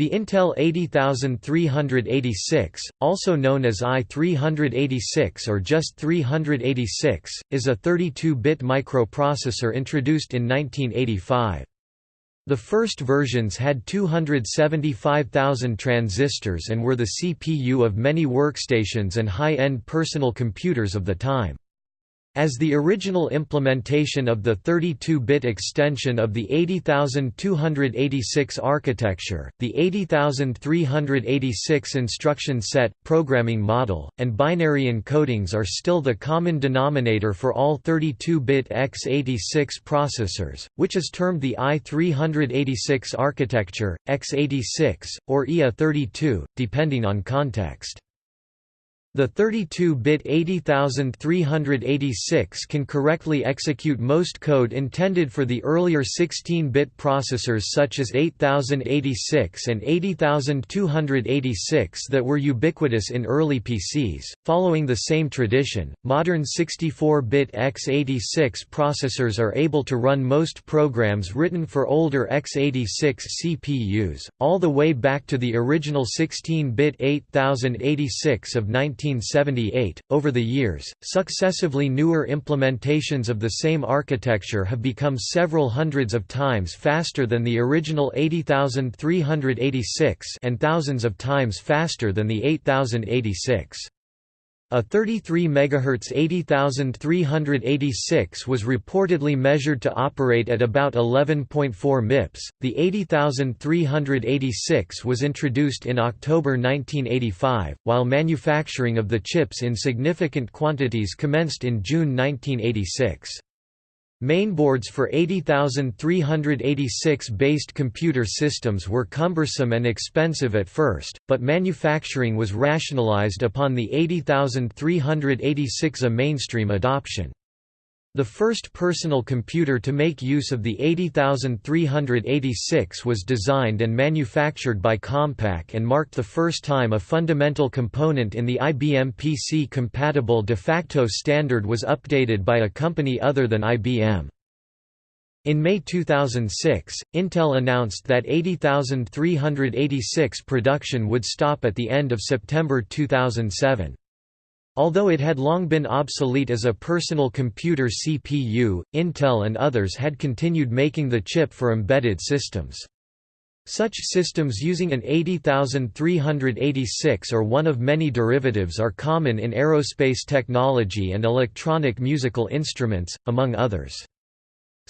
The Intel 80386, also known as i386 or just 386, is a 32-bit microprocessor introduced in 1985. The first versions had 275,000 transistors and were the CPU of many workstations and high-end personal computers of the time. As the original implementation of the 32-bit extension of the 80286 architecture, the 80386 instruction set, programming model, and binary encodings are still the common denominator for all 32-bit x86 processors, which is termed the i386 architecture, x86, or IA32, depending on context. The 32-bit 80386 can correctly execute most code intended for the earlier 16-bit processors such as 8086 and 80286 that were ubiquitous in early PCs. Following the same tradition, modern 64-bit x86 processors are able to run most programs written for older x86 CPUs, all the way back to the original 16-bit 8086 of 19 1978. Over the years, successively newer implementations of the same architecture have become several hundreds of times faster than the original 80386 and thousands of times faster than the 8086. A 33 MHz 80386 was reportedly measured to operate at about 11.4 MIPS. The 80386 was introduced in October 1985, while manufacturing of the chips in significant quantities commenced in June 1986. Mainboards for 80386-based computer systems were cumbersome and expensive at first, but manufacturing was rationalized upon the 80386 a mainstream adoption. The first personal computer to make use of the 80386 was designed and manufactured by Compaq and marked the first time a fundamental component in the IBM PC-compatible de facto standard was updated by a company other than IBM. In May 2006, Intel announced that 80386 production would stop at the end of September 2007. Although it had long been obsolete as a personal computer CPU, Intel and others had continued making the chip for embedded systems. Such systems using an 80386 or one of many derivatives are common in aerospace technology and electronic musical instruments, among others.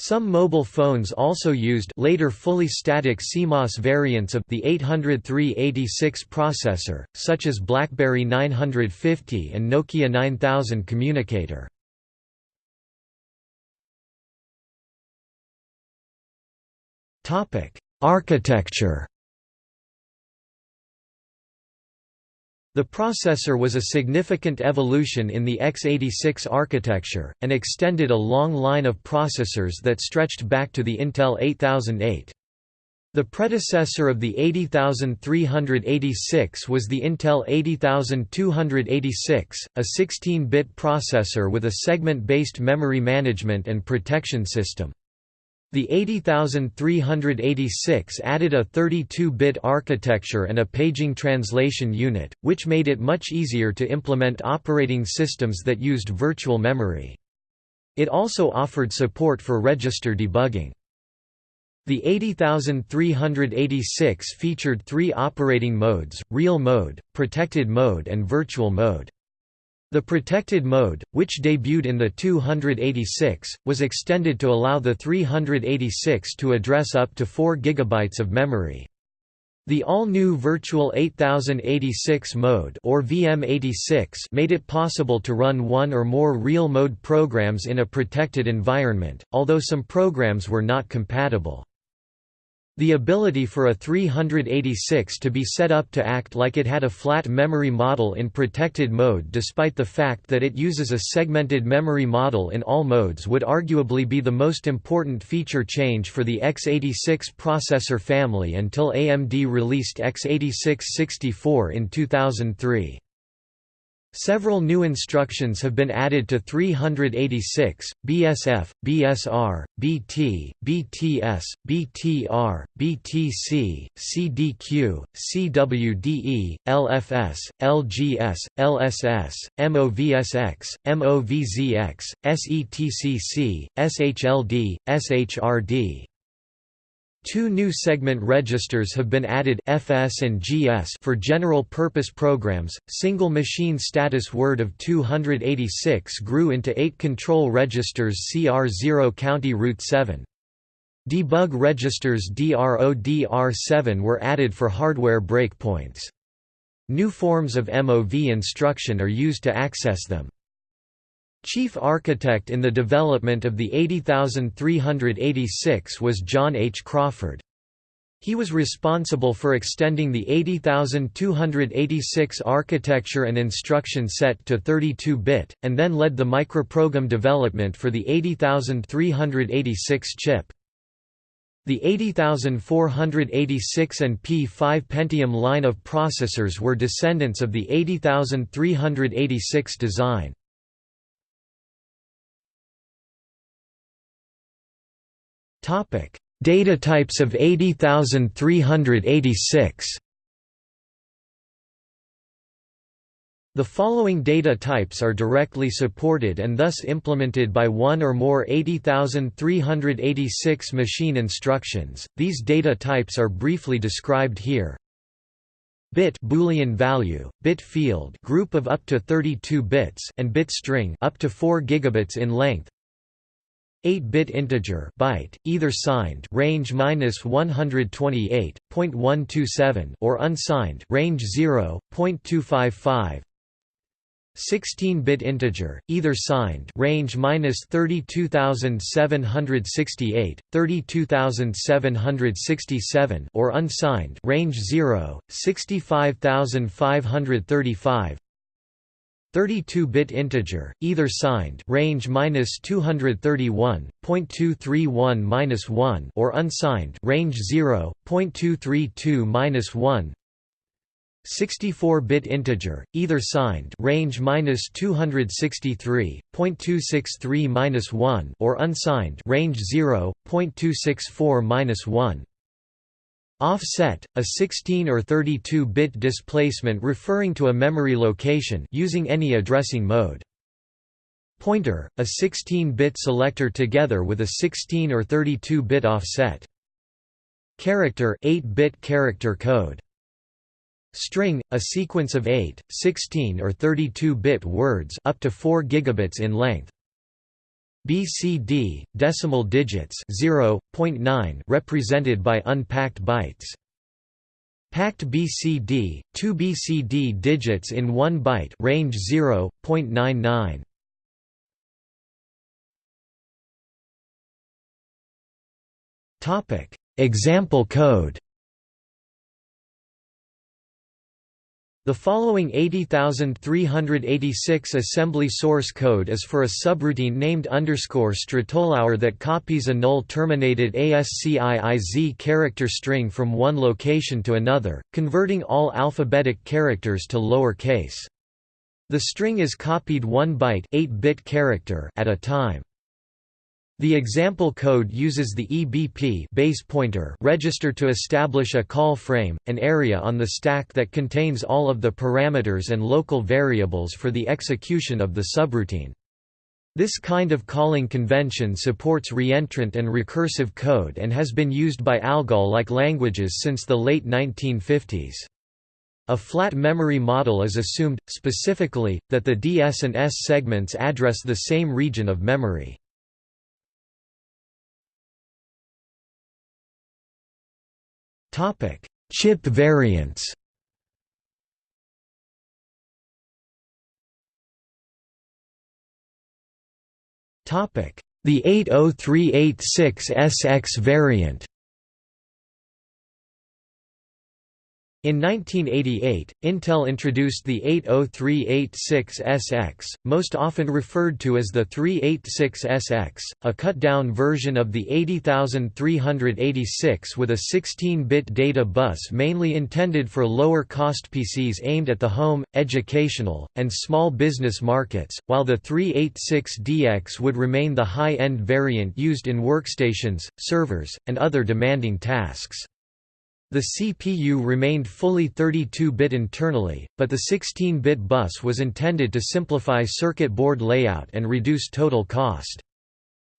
Some mobile phones also used later fully static CMOS variants of the 80386 processor, such as BlackBerry 950 and Nokia 9000 communicator. Architecture The processor was a significant evolution in the x86 architecture, and extended a long line of processors that stretched back to the Intel 8008. The predecessor of the 80386 was the Intel 80286, a 16-bit processor with a segment-based memory management and protection system. The 80386 added a 32-bit architecture and a paging translation unit, which made it much easier to implement operating systems that used virtual memory. It also offered support for register debugging. The 80386 featured three operating modes, real mode, protected mode and virtual mode. The protected mode, which debuted in the 286, was extended to allow the 386 to address up to 4 GB of memory. The all-new Virtual 8086 mode or VM86 made it possible to run one or more real-mode programs in a protected environment, although some programs were not compatible. The ability for a 386 to be set up to act like it had a flat memory model in protected mode despite the fact that it uses a segmented memory model in all modes would arguably be the most important feature change for the x86 processor family until AMD released x86-64 in 2003. Several new instructions have been added to 386, BSF, BSR, BT, BTS, BTR, BTC, CDQ, CWDE, LFS, LGS, LSS, MOVSX, MOVZX, SETCC, SHLD, SHRD. Two new segment registers have been added FS and GS for general purpose programs. Single machine status word of 286 grew into 8 control registers CR0 county route 7. Debug registers DRO-DR7 were added for hardware breakpoints. New forms of MOV instruction are used to access them. Chief architect in the development of the 80386 was John H. Crawford. He was responsible for extending the 80286 architecture and instruction set to 32-bit, and then led the microprogram development for the 80386 chip. The 80486 and P5 Pentium line of processors were descendants of the 80386 design. Topic: Data types of 80386. The following data types are directly supported and thus implemented by one or more 80386 machine instructions. These data types are briefly described here. Bit Boolean value, bit field group of up to 32 bits and bit string up to 4 gigabits in length. 8-bit integer byte, either signed range -128.127 or unsigned range 0.255. 16-bit integer, either signed range -32768, 32767 or unsigned range 0, 65535. 32-bit integer, either signed range -231.231-1 or unsigned range 0.232-1 64-bit integer, either signed range -263.263-1 or unsigned range 0.264-1 Offset, a 16 or 32-bit displacement referring to a memory location using any addressing mode. Pointer, a 16-bit selector together with a 16 or 32-bit offset. Character 8-bit character code. String, a sequence of 8, 16 or 32-bit words up to 4 gigabits in length. BCD, decimal digits 0.9 represented by unpacked bytes. Packed BCD, 2 BCD digits in 1 byte range 0.99. Topic: Example code The following 80386 assembly source code is for a subroutine named underscore strtolower that copies a null-terminated ASCIIZ character string from one location to another, converting all alphabetic characters to lower case. The string is copied one byte 8-bit character at a time. The example code uses the EBP base pointer register to establish a call frame, an area on the stack that contains all of the parameters and local variables for the execution of the subroutine. This kind of calling convention supports reentrant and recursive code and has been used by ALGOL-like languages since the late 1950s. A flat memory model is assumed, specifically, that the DS and ES segments address the same region of memory. Topic: Chip variants. Topic: The 80386SX variant. In 1988, Intel introduced the 80386SX, most often referred to as the 386SX, a cut-down version of the 80386 with a 16-bit data bus mainly intended for lower-cost PCs aimed at the home, educational, and small business markets, while the 386DX would remain the high-end variant used in workstations, servers, and other demanding tasks. The CPU remained fully 32-bit internally, but the 16-bit bus was intended to simplify circuit board layout and reduce total cost.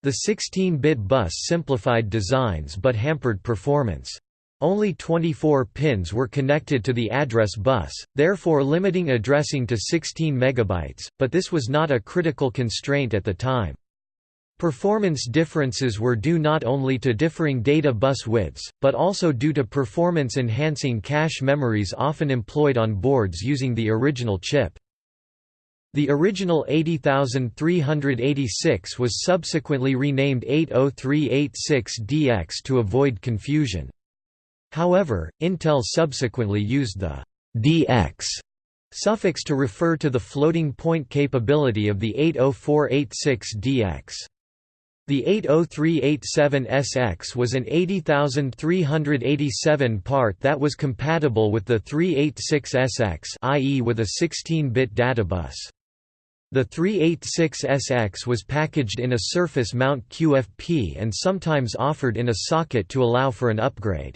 The 16-bit bus simplified designs but hampered performance. Only 24 pins were connected to the address bus, therefore limiting addressing to 16 MB, but this was not a critical constraint at the time. Performance differences were due not only to differing data bus widths, but also due to performance-enhancing cache memories often employed on boards using the original chip. The original 80386 was subsequently renamed 80386DX to avoid confusion. However, Intel subsequently used the DX suffix to refer to the floating point capability of the 80486DX. The 80387SX was an 80387 part that was compatible with the 386SX i.e. with a 16-bit databus. The 386SX was packaged in a surface mount QFP and sometimes offered in a socket to allow for an upgrade.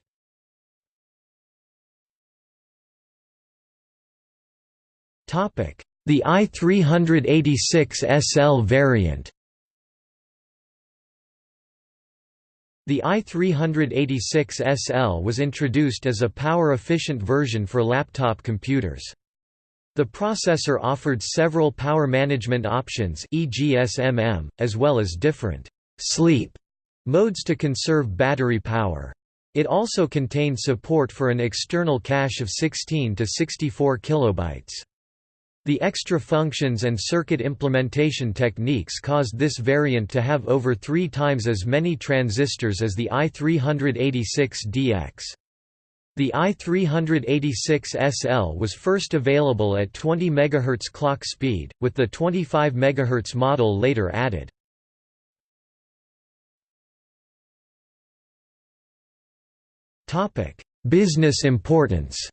The i386SL variant The i386SL was introduced as a power-efficient version for laptop computers. The processor offered several power management options e.g. SMM, as well as different «sleep» modes to conserve battery power. It also contained support for an external cache of 16 to 64 kilobytes. The extra functions and circuit implementation techniques caused this variant to have over three times as many transistors as the i386DX. The i386SL was first available at 20 MHz clock speed, with the 25 MHz model later added. Business importance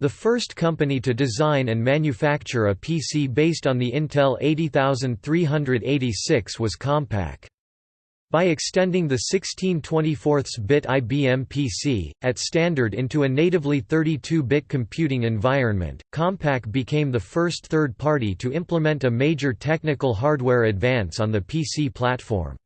The first company to design and manufacture a PC based on the Intel 80386 was Compaq. By extending the 16/24-bit IBM PC, at standard into a natively 32-bit computing environment, Compaq became the first third party to implement a major technical hardware advance on the PC platform.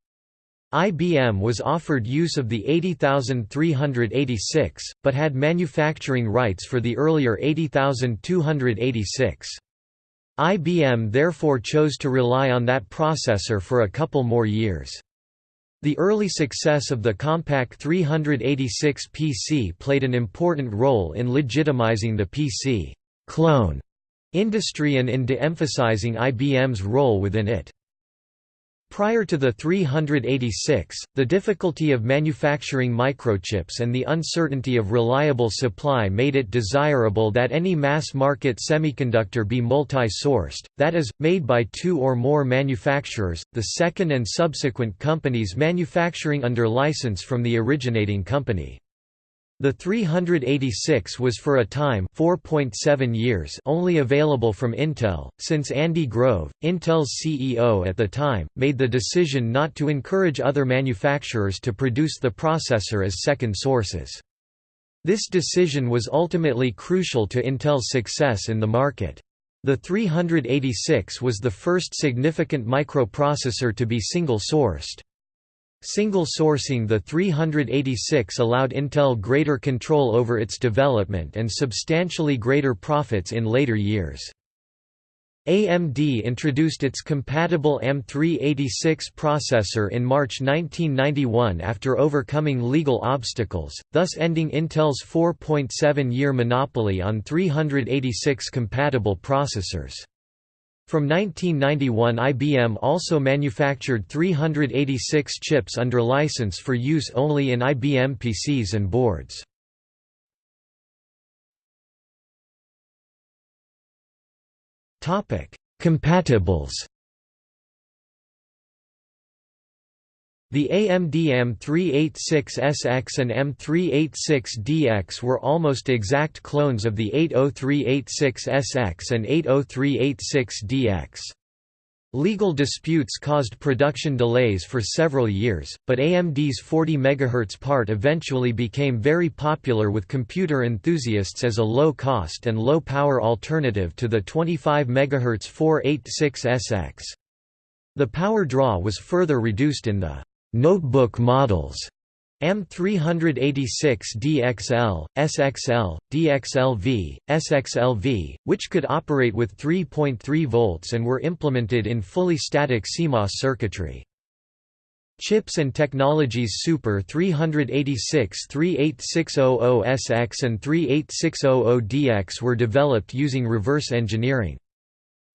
IBM was offered use of the 80386, but had manufacturing rights for the earlier 80286. IBM therefore chose to rely on that processor for a couple more years. The early success of the Compaq 386 PC played an important role in legitimizing the PC clone industry and in de-emphasizing IBM's role within it. Prior to the 386, the difficulty of manufacturing microchips and the uncertainty of reliable supply made it desirable that any mass-market semiconductor be multi-sourced, that is, made by two or more manufacturers, the second and subsequent companies manufacturing under license from the originating company. The 386 was for a time 4.7 years only available from Intel, since Andy Grove, Intel's CEO at the time, made the decision not to encourage other manufacturers to produce the processor as second sources. This decision was ultimately crucial to Intel's success in the market. The 386 was the first significant microprocessor to be single-sourced. Single sourcing the 386 allowed Intel greater control over its development and substantially greater profits in later years. AMD introduced its compatible M386 processor in March 1991 after overcoming legal obstacles, thus ending Intel's 4.7-year monopoly on 386 compatible processors. From 1991 IBM also manufactured 386 chips under license for use only in IBM PCs and boards. Compatibles The AMD M386SX and M386DX were almost exact clones of the 80386SX and 80386DX. Legal disputes caused production delays for several years, but AMD's 40 MHz part eventually became very popular with computer enthusiasts as a low-cost and low-power alternative to the 25 MHz 486SX. The power draw was further reduced in the Notebook models M386DXL, SXL, DXLV, SXLV, which could operate with 3.3 volts and were implemented in fully static CMOS circuitry. Chips and Technologies Super 386 38600SX and 38600DX were developed using reverse engineering.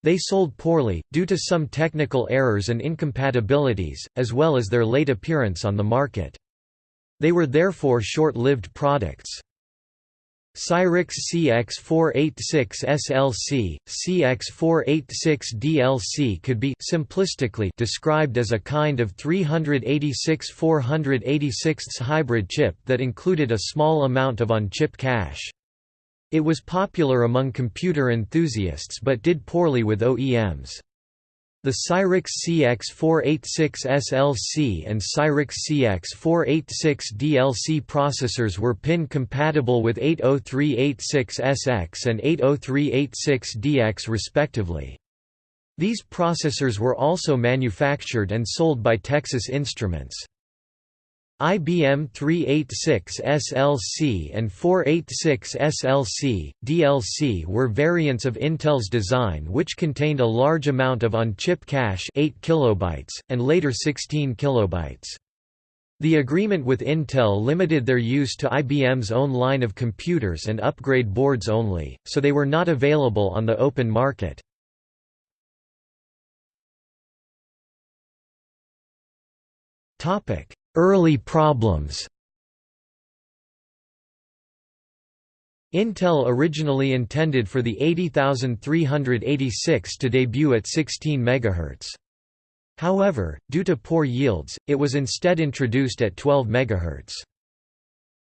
They sold poorly, due to some technical errors and incompatibilities, as well as their late appearance on the market. They were therefore short-lived products. Cyrix CX486 SLC, CX486 DLC could be simplistically described as a kind of 386 486 hybrid chip that included a small amount of on-chip cache. It was popular among computer enthusiasts but did poorly with OEMs. The Cyrix CX486 SLC and Cyrix CX486 DLC processors were pin-compatible with 80386SX and 80386DX respectively. These processors were also manufactured and sold by Texas Instruments. IBM 386 SLC and 486 SLC, DLC were variants of Intel's design which contained a large amount of on-chip cache 8 kilobytes, and later 16 kilobytes. The agreement with Intel limited their use to IBM's own line of computers and upgrade boards only, so they were not available on the open market. Topic Early problems Intel originally intended for the 80386 to debut at 16 MHz. However, due to poor yields, it was instead introduced at 12 MHz.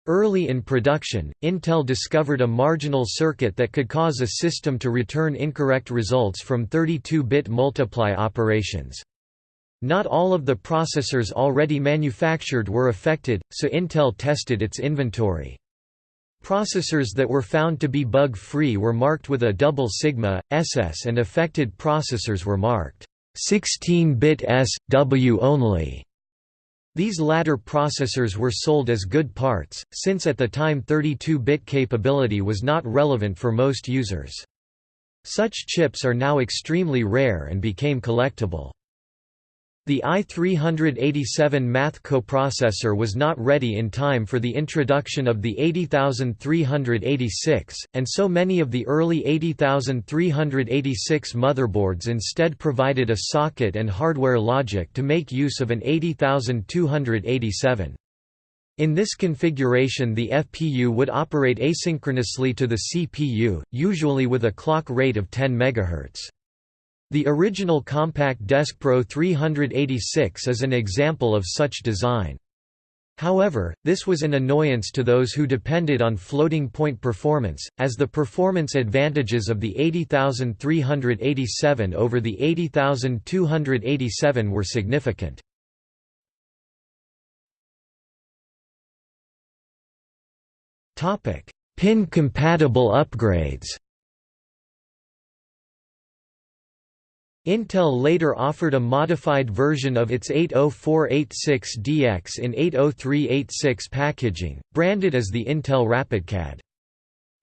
Early in production, Intel discovered a marginal circuit that could cause a system to return incorrect results from 32-bit multiply operations. Not all of the processors already manufactured were affected, so Intel tested its inventory. Processors that were found to be bug-free were marked with a double sigma, SS and affected processors were marked 16-bit S, W only. These latter processors were sold as good parts, since at the time 32-bit capability was not relevant for most users. Such chips are now extremely rare and became collectible. The i387 math coprocessor was not ready in time for the introduction of the 80386, and so many of the early 80386 motherboards instead provided a socket and hardware logic to make use of an 80287. In this configuration the FPU would operate asynchronously to the CPU, usually with a clock rate of 10 MHz. The original Compaq Deskpro 386 is an example of such design. However, this was an annoyance to those who depended on floating-point performance, as the performance advantages of the 80387 over the 80287 were significant. Pin-compatible upgrades Intel later offered a modified version of its 80486DX in 80386 packaging, branded as the Intel RapidCAD.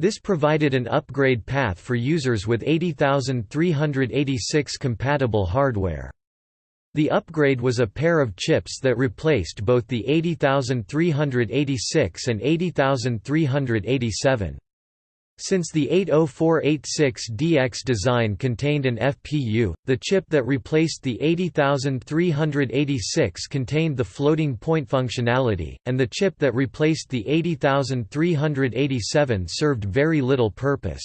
This provided an upgrade path for users with 80386 compatible hardware. The upgrade was a pair of chips that replaced both the 80386 and 80387. Since the 80486DX design contained an FPU, the chip that replaced the 80386 contained the floating point functionality, and the chip that replaced the 80387 served very little purpose.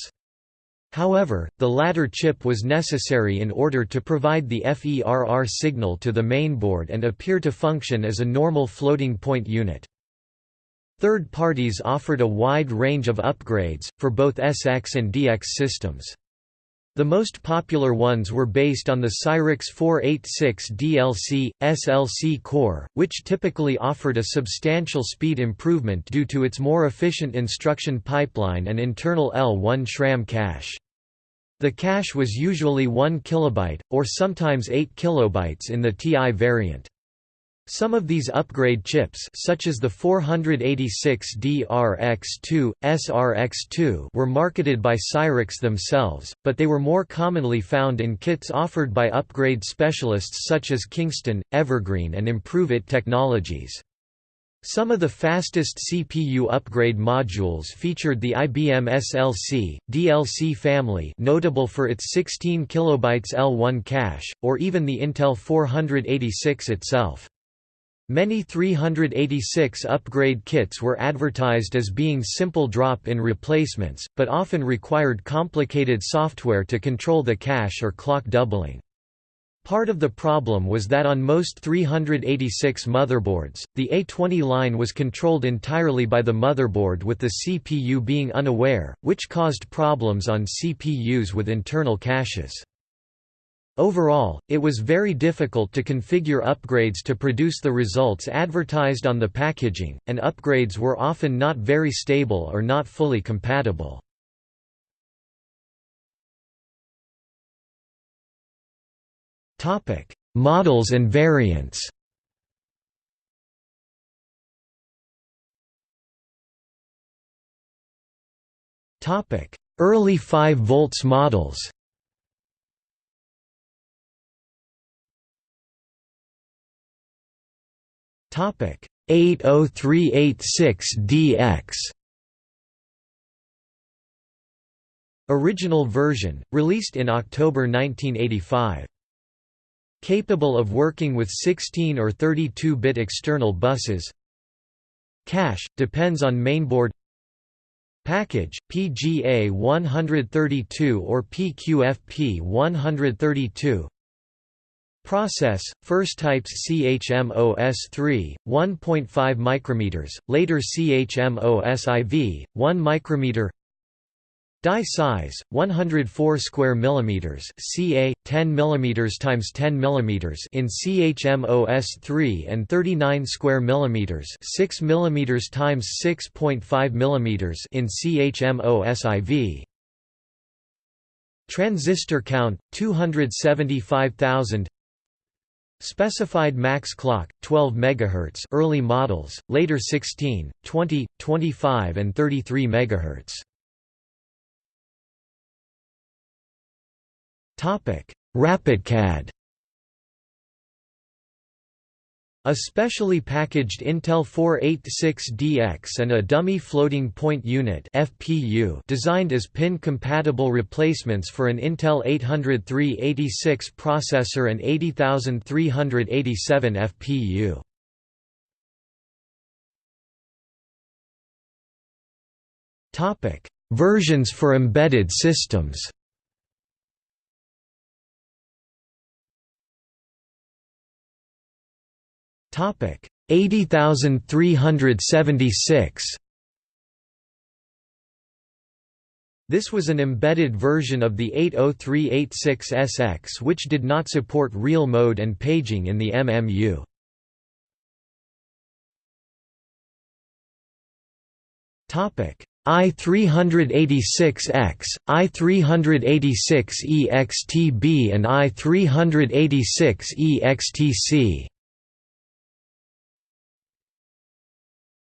However, the latter chip was necessary in order to provide the FERR signal to the mainboard and appear to function as a normal floating point unit. Third parties offered a wide range of upgrades, for both SX and DX systems. The most popular ones were based on the Cyrix 486 DLC, SLC core, which typically offered a substantial speed improvement due to its more efficient instruction pipeline and internal L1 SRAM cache. The cache was usually 1 kilobyte, or sometimes 8 kilobytes in the TI variant. Some of these upgrade chips such as the 486DRX2, SRX2 were marketed by Cyrix themselves, but they were more commonly found in kits offered by upgrade specialists such as Kingston, Evergreen and Improve It Technologies. Some of the fastest CPU upgrade modules featured the IBM SLC, DLC family notable for its 16 KB L1 cache, or even the Intel 486 itself. Many 386 upgrade kits were advertised as being simple drop-in replacements, but often required complicated software to control the cache or clock doubling. Part of the problem was that on most 386 motherboards, the A20 line was controlled entirely by the motherboard with the CPU being unaware, which caused problems on CPUs with internal caches. Overall, it was very difficult to configure upgrades to produce the results advertised on the packaging, and upgrades were often not very stable or not fully compatible. Models and variants Early 5 volts models 80386DX Original version, released in October 1985. Capable of working with 16 or 32-bit external buses. Cache, depends on mainboard. Package, PGA 132 or PQFP 132 Process, first types CHMOS3, 1.5 micrometers, later CHMOS-IV, 1 micrometer Die size 104 square millimeters, ca 10 millimeters times 10 millimeters in CHMOS3 and 39 square millimeters, 6 millimeters times 6.5 millimeters in CHMOS-IV. Transistor count 275,000 Specified max clock 12 MHz early models, later 16, 20, 25 and 33 MHz. Topic: RapidCAD A specially packaged Intel 486DX and a dummy floating point unit (FPU) designed as pin-compatible replacements for an Intel 80386 processor and 80387 FPU. Topic: Versions for embedded systems. Topic. 80376 This was an embedded version of the 80386SX which did not support real mode and paging in the MMU. Topic. I386EX, I386EXTB and I386EXTC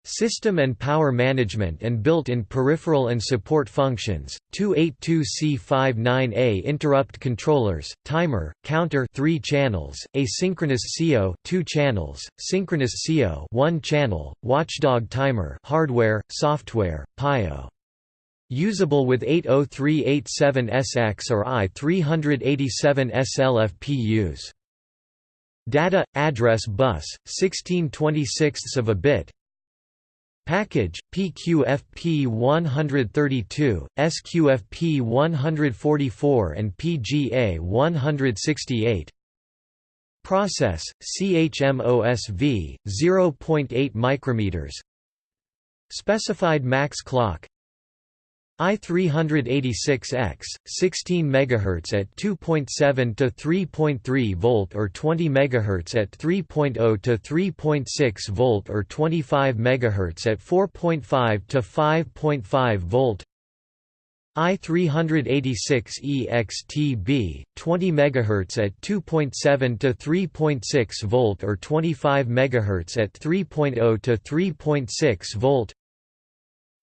System and power management and built-in peripheral and support functions, 282C59A interrupt controllers, timer, counter 3 channels, asynchronous CO 2 channels, synchronous CO 1 channel, watchdog timer hardware, software, PIO. Usable with 80387SX or I387SL FPUs. Data address bus 16/26 of a bit. Package PQFP 132, SQFP 144 and PGA 168. Process CHMOSV 0.8 micrometers. Specified max clock I386EX 16 MHz at 2.7 to 3.3 volt or 20 MHz at 3.0 to 3.6 volt or 25 MHz at 4.5 to 5.5 volt. I386EXTB 20 MHz at 2.7 to 3.6 volt or 25 MHz at 3.0 to 3.6 volt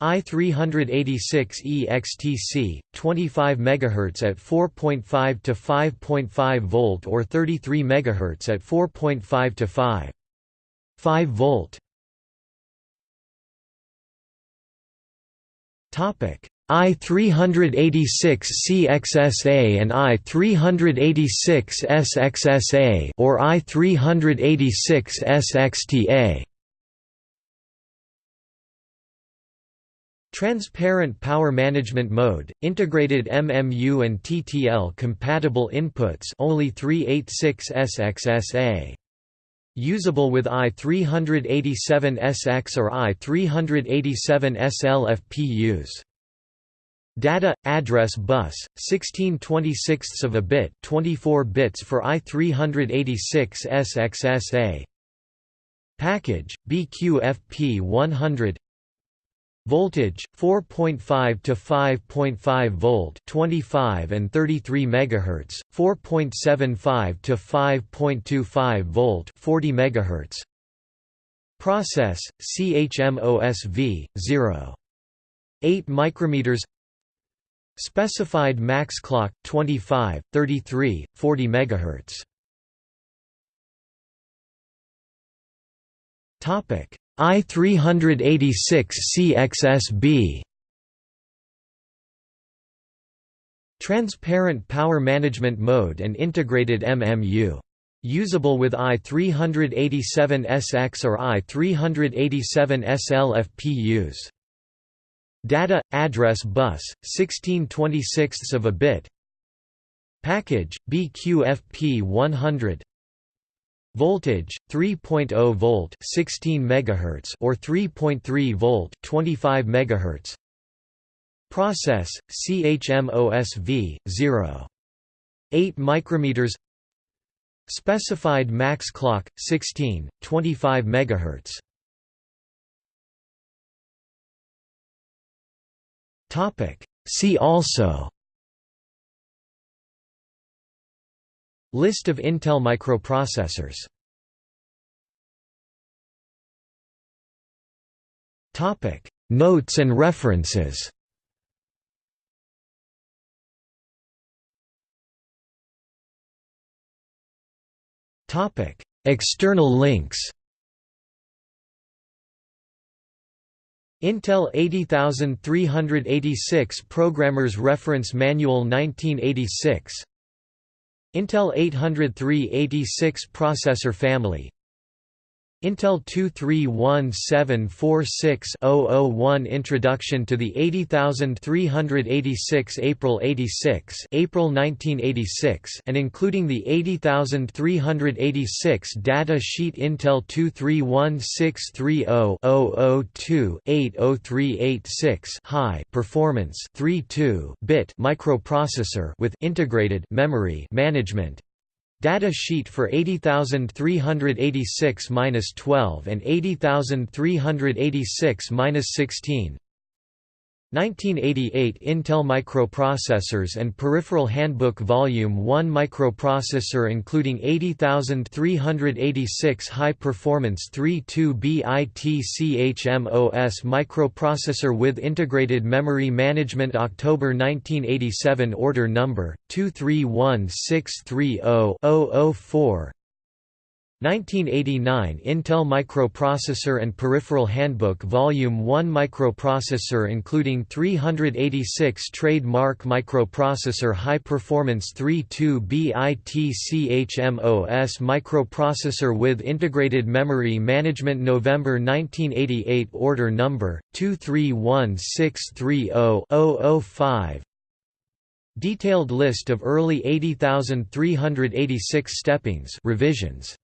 I386 EXTC 25 MHz at 4.5 to 5.5 volt or 33 MHz at 4.5 to 5 5 volt. Topic I386 CXSA and I386 SXSA or I386 Transparent Power Management Mode, integrated MMU and TTL compatible inputs only 386SXSA. Usable with i387SX or i387SL FPUs. Data address bus 16 26 of a bit, 24 bits for i386 SXSA. Package BQFP 100 Voltage 4.5 to 5.5 volt 25 and 33 megahertz 4.75 to 5.25 volt 40 megahertz. Process CHMOSV 0 8 micrometers. Specified max clock 25 33 40 megahertz. Topic I386 CXSB Transparent Power Management Mode and Integrated MMU. Usable with i387SX or i387SL FPUs. Data address bus 16 26 of a bit. Package BQFP 100 Voltage 3.0 volt 16 megahertz or 3.3 volt 25 megahertz. Process CHMOSV 0 8 micrometers. Specified max clock 16 25 megahertz. Topic. See also List of Intel microprocessors. Topic Notes and references. Topic External links. Intel 80386 Programmer's Reference Manual 1986 Intel 80386 processor family Intel 231746-001 Introduction to the 80386 April 86 April 1986 and including the 80386 data sheet Intel 231630002-80386 high performance 32-bit microprocessor with integrated memory management Data sheet for 80386-12 and 80386-16 1988 Intel Microprocessors and Peripheral Handbook Volume 1 Microprocessor including 80386 High Performance 32-bit CHMOS Microprocessor with Integrated Memory Management October 1987 Order Number, 231630-004 1989 Intel Microprocessor and Peripheral Handbook Volume 1 Microprocessor including 386 Trademark Microprocessor High Performance 32-bit-CHMOS Microprocessor with Integrated Memory Management November 1988 Order Number, 231630-005 Detailed list of early 80386 steppings revisions